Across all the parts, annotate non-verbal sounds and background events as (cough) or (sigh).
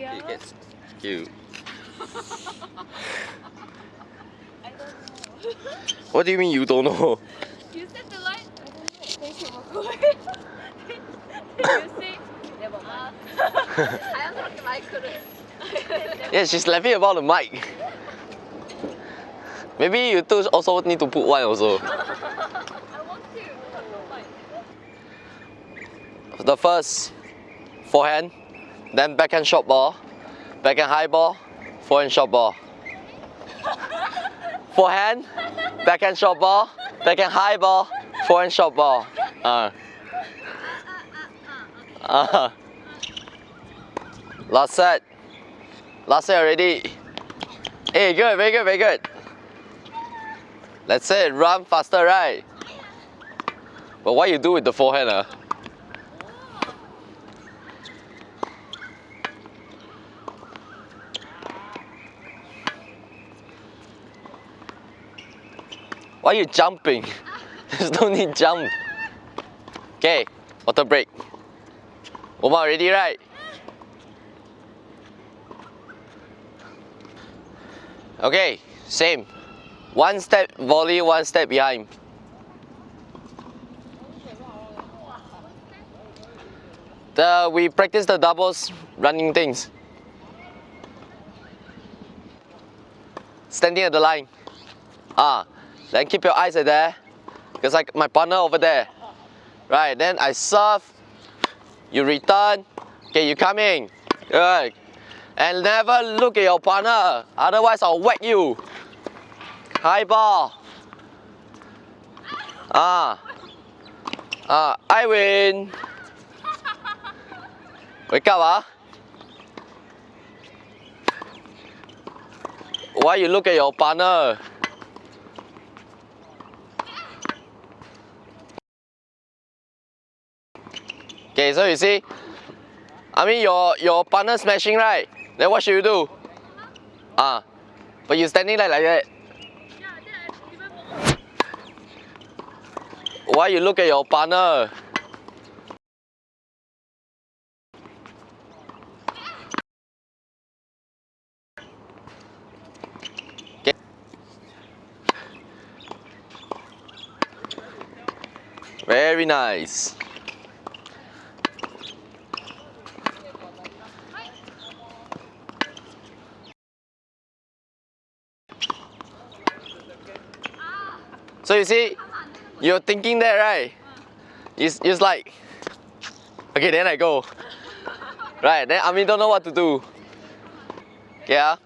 Yeah. It gets cute. what do you mean you don't know? You said the line. (laughs) yeah, she's laughing about the mic. Maybe you two also need to put one also. I want to. The first forehand then backhand short ball, backhand high ball, forehand short ball. (laughs) Forehand, backhand short ball, backhand high ball, forehand short ball. Uh. (laughs) Uh. Last set. Last set already. Hey, good, very good, very good. Let's say run faster, right? But what you do with the forehand, uh? Why are you jumping? (laughs) There's no need jump. Okay, water break. Oma ready, right? Okay, same. One step volley, one step behind. The we practice the doubles running things. Standing at the line. Ah, then keep your eyes at there. Because like my partner over there. Right, then I serve. You return. Okay, you coming. Good. And never look at your partner. Otherwise I'll whack you. High ball. Ah. Ah, I win. Wake up, ah. Why you look at your partner? Okay, so you see, I mean your your partner smashing right? Then what should you do? Ah, but you standing like, like that. Why you look at your partner? Very nice. So you see, you're thinking that right? It's, it's like, okay, then I go. Right, then I mean don't know what to do. Yeah.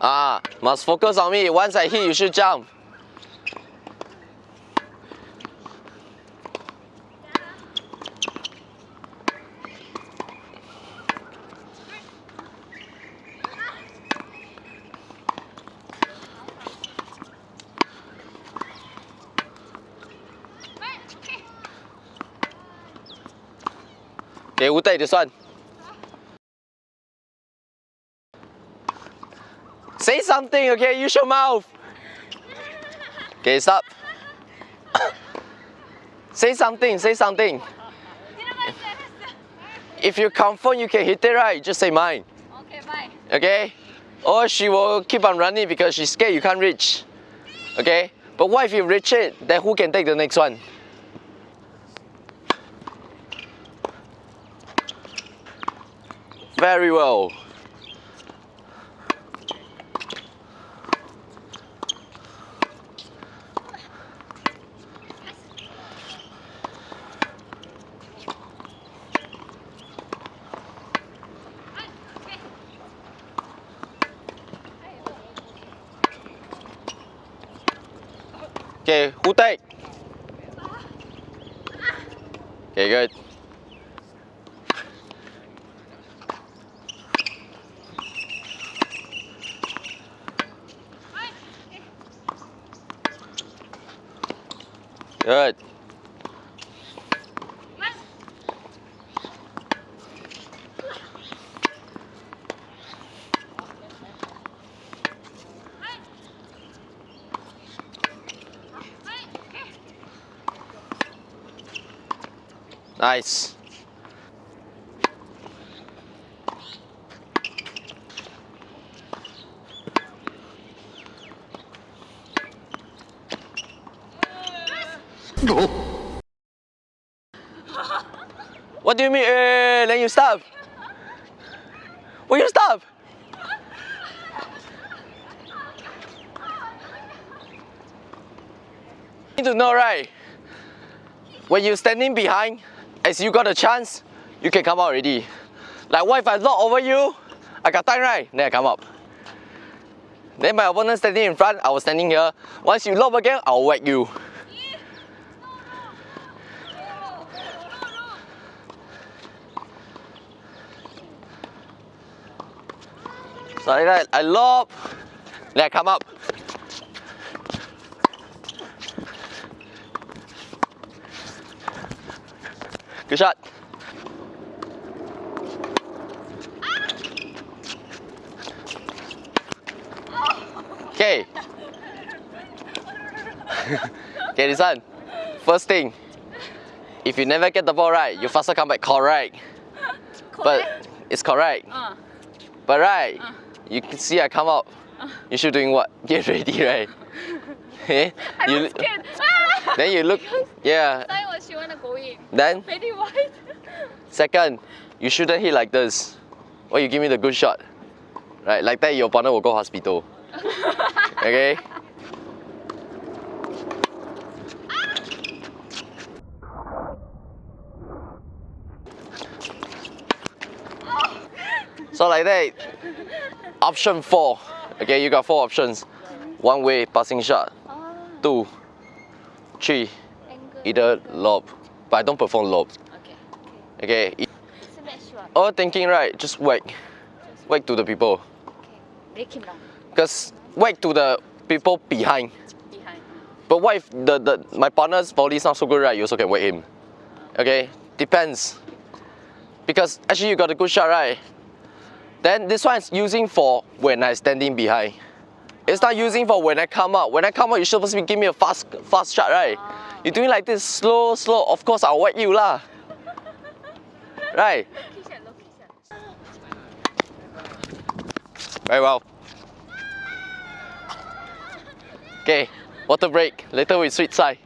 Ah, must focus on me. Once I hit, you should jump. Okay, who take this one? Say something, okay? Use your mouth. Okay, stop. (coughs) say something, say something. If you confirm you can hit it right, just say mine. Okay, bye. Okay? Or she will keep on running because she's scared you can't reach. Okay? But what if you reach it, then who can take the next one? Very well. Okay, who take? Okay, good. Good. Nice. What do you mean? Eh, then you stop. Will you stop? You need to know, right? When you're standing behind, as you got a chance, you can come out already. Like what if I lock over you? I got time, right? Then I come up. Then my opponent standing in front, I was standing here. Once you lob again, I'll whack you. Like that, I lob, I come up. Good shot. Okay. (laughs) okay, this one. First thing, if you never get the ball right, you faster come back correct. (laughs) But it's correct. Uh, But right, Uh. You can see I come out. You should doing what? (laughs) Get ready, right? (laughs) Eh? I you, was scared. Ah! (laughs) then you look, yeah. I was she wanna go in. Then Very wide. second, you shouldn't hit like this. Or you give me the good shot. Right, like that your partner will go hospital. Okay? So like that, option four. Okay, you got four options. One way passing shot. Two, three, either lob. But I don't perform lob. Okay. Okay. All thinking right, just whack. Whack to the people. Okay. Him. Because whack to the people behind. Behind. But what if the, the my partner's body is not so good, right? You also can whack him. Okay? Depends. Because actually you got a good shot, right? Then this one is using for when I'm standing behind. It's not using for when I come out. When I come out, you're supposed to give me a fast fast shot, right? Ah, you're doing like this, slow, slow. Of course, I'll whack you lah. (laughs) Right? Lucky shot, lucky shot. Very well. Okay, water break. Later we switch side.